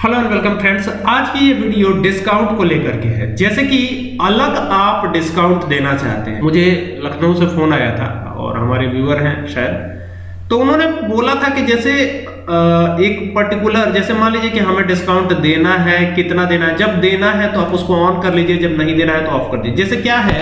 Hello and welcome friends आज की ये वीडियो डिस्काउंट को लेकर के है। जैसे कि अलग आप डिस्काउंट देना चाहते हैं। मुझे लखनऊ से फ़ोन आया था और हमारे व्यूअर हैं शायद। तो उन्होंने बोला था कि जैसे एक पर्टिकुलर जैसे मान लीजिए कि हमें डिस्काउंट देना है, कितना देना है। जब देना है तो आप उसको ऑन कर लीजिए, जब नहीं देना है तो ऑफ़ कर दीजिए। जैसे क्या है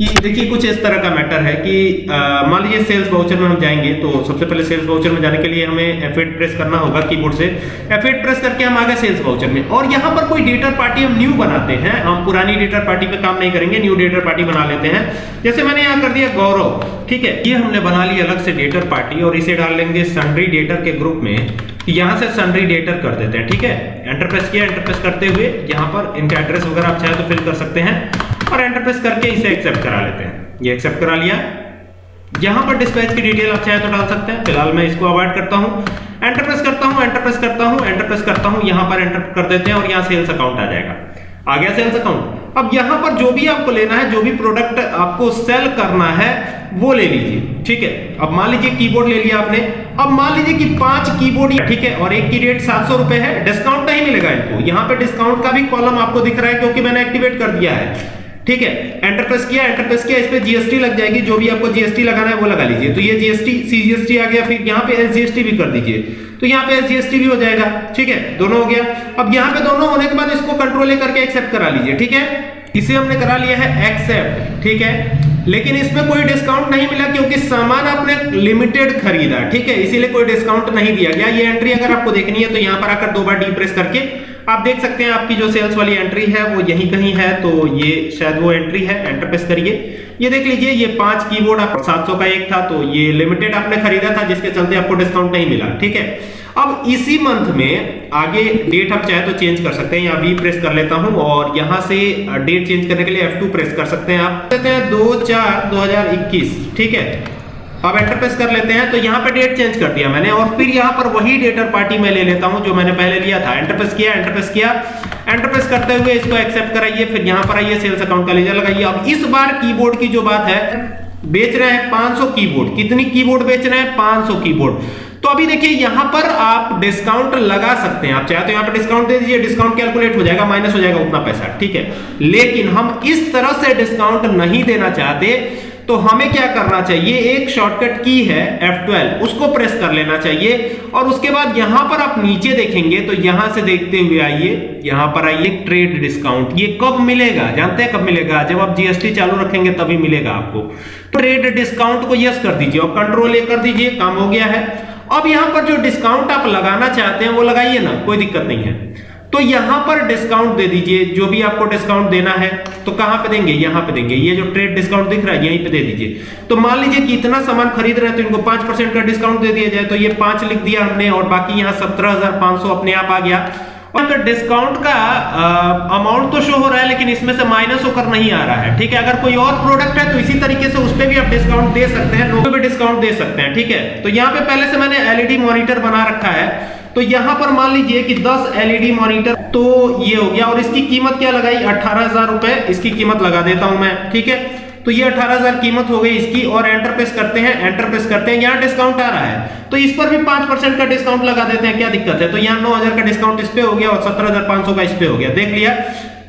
कि देखिए, कुछ इस तरह का मैटर है कि मान लीजिए सेल्स वाउचर में हम जाएँगे तो सबसे पहले सेल्स वाउचर में जाने के लिए हमें F8 प्रेस करना होगा कीबोर्ड से। F8 प्रेस करके हम आ गए सेल्स वाउचर में। और यहाँ पर कोई डेटर पार्टी हम न्यू बनाते हैं। हम पुरानी डेटर पार्टी पे काम नहीं करेंगे न्यू डेटर पार्टी बना लेते हैं। जैसे मैंने यहाँ कर दिया गौरव, ठीक है? ये हमने बना ली अलग से डेटर पार्टी और इसे डाल लेंगे सन्ड्री डेटर के ग्रुप में। यहाँ से सन्ड्री डेटर कर देते हैं, ठीक है? एंटर प्रेस किया एंटर प्रेस करते हुए यहाँ पर इनका एड्रेस वगैरह आप चाहे तो फिल कर सकते हैं। और एंटर प्रेस करके इसे एक्सेप्ट करा लेते हैं। ये एक्सेप्ट करा लिया। यहाँ पर डिस्पैच की डिटेल आप चाहे तो डाल सकते हैं। फ़िलहाल मैं इसको अवॉइड करता हूँ। एंटर प्रेस करता हूँ एंटर प्रेस करता हूँ एंटर प्रेस करता हूँ। यहाँ पर एंटर कर देते हैं और यहाँ सेल्स अकाउंट आ जाएगा। आ गया सेल्स अकाउंट अब यहाँ पर जो भी आपको लेना है, जो भी प्रोडक्ट आपको सेल करना है, वो ले लीजिए। ठीक है? अब मान लीजिए कीबोर्ड ले लिया आपने। अब मान लीजिए कि पाँच कीबोर्ड ठीक है? और एक की रेट सात सौ रुपए है। डिस्काउंट नहीं मिलेगा इनको। यहाँ पे डिस्काउंट का भी कॉलम आपको दिख रहा है क्योंकि मैंने एक्टिवेट कर दिया है। ठीक है? एंटर प्रेस किया एंटर प्रेस किया, इस पे जीएसटी लग जाएगी, जो भी आपको जीएसटी लगाना है वो लगा लीजिए। तो ये जीएसटी सीजीएसटी आ गया, फिर यहाँ पे एसजीएसटी भी कर दीजिए। तो यहाँ पे एसजीएसटी भी हो जाएगा, ठीक है? दोनों हो गया। अब यहाँ पे दोनों होने के बाद इसको कंट्रोल लेकर के एक्सेप्ट करा लीजिए, ठीक है? इसे हमने करा लिया है एक्सेप्ट ठीक है? लेकिन इसमें कोई डिस्काउंट नहीं मिला, क्योंकि सामान आपने लिमिटेड खरीदा, ठीक है? इसीलिए कोई डिस्काउंट नहीं दिया गया। ये एंट्री अगर आपको देखनी है तो यहाँ पर आकर दो बार डी प्रेस करके आप देख सकते हैं आपकी जो सेल्स वाली एंट्री है, वो यहीं कहीं है तो ये शायद वो एंट्री है एंटर प्रेस करिए। ये देख लीजिए, ये पाँच कीबोर्ड आप 700 का एक था तो ये लिमिटेड आपने खरीदा था, जिसके चलते आपको डिस्काउंट नहीं मिला, ठीक है? अब इसी मंथ में आगे डेट आप चाहे तो चेंज कर सकते हैं यहाँ वी प्रेस कर लेता हूँ, और यहाँ से डेट चेंज करने के लिए F2 प्रेस कर सकते हैं आप। कहते हैं, दो चार दो ठीक है? अब एंटर प्रेस कर लेते हैं तो यहाँ पे डेट चेंज कर दिया मैंने और फिर यहाँ पर वही डेटर पार्टी में ले लेता हूँ जो मैंने पहले लिया था। एंटर प्रेस किया एंटर प्रेस किया। एंटर प्रेस करते हुए इसको एक्सेप्ट कराइए, फिर यहाँ पर आइए सेल्स अकाउंट का लेजर लगाइए। अब इस बार कीबोर्ड की जो बात है, बेच रहे हैं 500 कीबोर्ड कितनी कीबोर्ड बेच रहे हैं? 500 कीबोर्ड तो अभी देखिए, यहाँ पर आप डिस्काउंट लगा सकते हैं। आप चाहे तो यहाँ पर डिस्काउंट दे दीजिए डिस्काउंट कैलकुलेट हो जाएगा माइनस हो जाएगा उतना पैसा, ठीक है? लेकिन हम इस तरह से डिस्काउंट नहीं देना चाहते तो हमें क्या करना चाहिए? एक शॉर्टकट की है F12 उसको प्रेस कर लेना चाहिए। और उसके बाद यहाँ पर आप नीचे देखेंगे तो यहाँ से देखते हुए आइए। यहाँ पर आइए ट्रेड डिस्काउंट ये कब मिलेगा? जानते हैं कब मिलेगा? जब आप जीएसटी चालू रखेंगे, तभी मिलेगा आपको। ट्रेड डिस्काउंट को यस कर दीजिए और कंट्रोल ए कर दीजिए, काम हो गया है। अब यहाँ पर जो डिस्काउंट आप लगाना चाहते हैं, वो लगाइए ना, कोई दिक्कत नहीं है। तो यहाँ पर डिस्काउंट दे दीजिए, जो भी आपको डिस्काउंट देना है तो कहाँ पे देंगे? यहाँ पे देंगे। ये जो ट्रेड डिस्काउंट दिख रहा है, यहीं पे दे दीजिए। तो मान लीजिए कि इतना सामान खरीद रहे हैं तो इनको पाँच परसेंट का डिस्काउंट दे दिया जाए तो ये पाँच लिख दिया हमने, और बाकी यहाँ सत्रह हज़ार पाँच सौ अपने आप आ गया। और डिस्काउंट का अमाउंट तो शो हो रहा है, लेकिन इसमें से माइनस होकर नहीं आ रहा है, ठीक है? अगर कोई और प्रोडक्ट है तो इसी तरीके से उस पर भी आप डिस्काउंट दे सकते हैं, लोगों भी डिस्काउंट दे सकते हैं, ठीक है? तो यहाँ पे पहले से मैंने एलईडी मॉनिटर बना रखा है तो यहाँ पर मान लीजिए कि 10 एलईडी मॉनिटर तो ये हो गया, और इसकी कीमत क्या लगाई? अठारह हज़ार रुपए, इसकी कीमत लगा देता हूँ मैं, ठीक है? तो ये अठारह हज़ार कीमत हो गई इसकी और एंटर प्रेस करते हैं एंटर प्रेस करते हैं, यहाँ डिस्काउंट आ रहा है। तो इस पर भी पाँच परसेंट का डिस्काउंट लगा देते हैं, क्या दिक्कत है? तो यहाँ नौ हज़ार का डिस्काउंट इस पे हो गया और सत्रह हज़ार पाँच सौ का इस पे हो गया, देख लिया।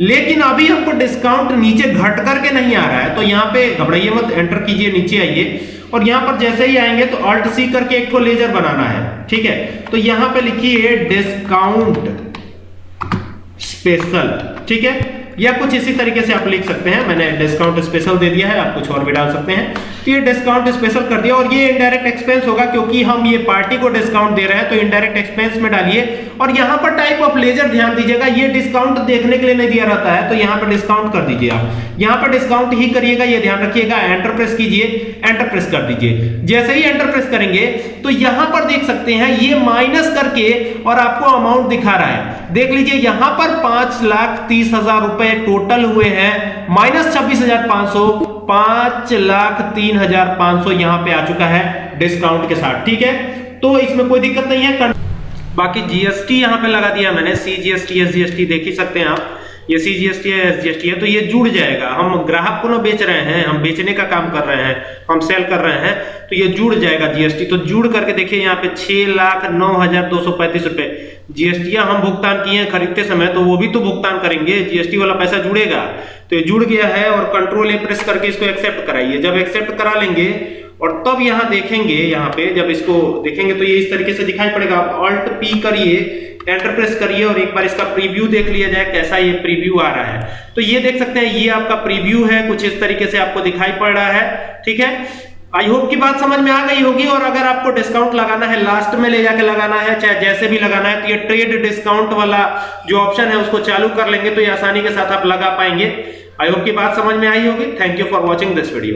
लेकिन अभी हमको डिस्काउंट नीचे घट करके नहीं आ रहा है तो यहाँ पे घबराइए मत एंटर कीजिए, नीचे आइए। और यहाँ पर जैसे ही आएँगे तो अल्ट सी करके एक लेजर बनाना है, ठीक है? तो यहाँ पे लिखिए डिस्काउंट स्पेशल ठीक है? या कुछ इसी तरीके से आप लिख सकते हैं। मैंने डिस्काउंट स्पेशल दे दिया है, आप कुछ और भी डाल सकते हैं। तो ये डिस्काउंट स्पेशल कर दिया और ये इनडायरेक्ट एक्सपेंस होगा क्योंकि हम ये पार्टी को डिस्काउंट दे रहे हैं तो इनडायरेक्ट एक्सपेंस में डालिए। और यहाँ पर टाइप ऑफ़ लेजर ध्यान दीजिएगा, ये डिस्काउंट देखने के लिए नहीं दिया रहता है तो यहाँ पर डिस्काउंट कर दीजिए आप। यहाँ पर डिस्काउंट ही करिएगा, ये ध्यान रखिएगा एंटर प्रेस कीजिए एंटर प्रेस कर दीजिए। जैसे ही एंटर प्रेस करेंगे तो यहाँ पर देख सकते हैं, ये माइनस करके और आपको अमाउंट दिखा रहा है। देख लीजिए, यहाँ पर पाँच लाख तीस हज़ार रुपए टोटल हुए हैं। माइनस छब्बीस हज़ार पाँच सौ, पाँच लाख तीन हज़ार पाँच सौ यहाँ पर आ चुका है डिस्काउंट के साथ, ठीक है? तो इसमें कोई दिक्कत नहीं है बाकी जीएसटी यहाँ पे लगा दिया मैंने सी जीएसटी एस जीएसटी देख ही सकते हैं आप। ये सी जी एस टी है, एस जी एस टी है तो ये जुड़ जाएगा। हम ग्राहक को ना बेच रहे हैं, हम बेचने का काम कर रहे हैं, हम सेल कर रहे हैं तो ये जुड़ जाएगा जीएसटी तो जुड़ करके देखिए, यहाँ पे छह लाख नौ हज़ार दो सौ पैंतीस रुपए। जीएसटी हम भुगतान किए हैं खरीदते समय तो वो भी तो भुगतान करेंगे। जीएसटी वाला पैसा जुड़ेगा। तो ये जुड़ गया है और कंट्रोल ए प्रेस करके इसको एक्सेप्ट कराइए। जब एक्सेप्ट करा लेंगे और तब यहाँ देखेंगे, यहाँ पे जब इसको देखेंगे तो ये इस तरीके से दिखाई पड़ेगा। आप ऑल्ट पी करिए एंटर प्रेस करिए और एक बार इसका प्रीव्यू देख लिया जाए कैसा ये प्रीव्यू आ रहा है। तो ये देख सकते हैं, ये आपका प्रीव्यू है, कुछ इस तरीके से आपको दिखाई पड़ रहा है, ठीक है? आई होप की बात समझ में आ गई होगी और अगर आपको डिस्काउंट लगाना है लास्ट में ले जाके लगाना है, चाहे जैसे भी लगाना है तो ये ट्रेड डिस्काउंट वाला जो ऑप्शन है उसको चालू कर लेंगे तो ये आसानी के साथ आप लगा पाएँगे। आई होप की बात समझ में आई होगी। Thank you for watching this video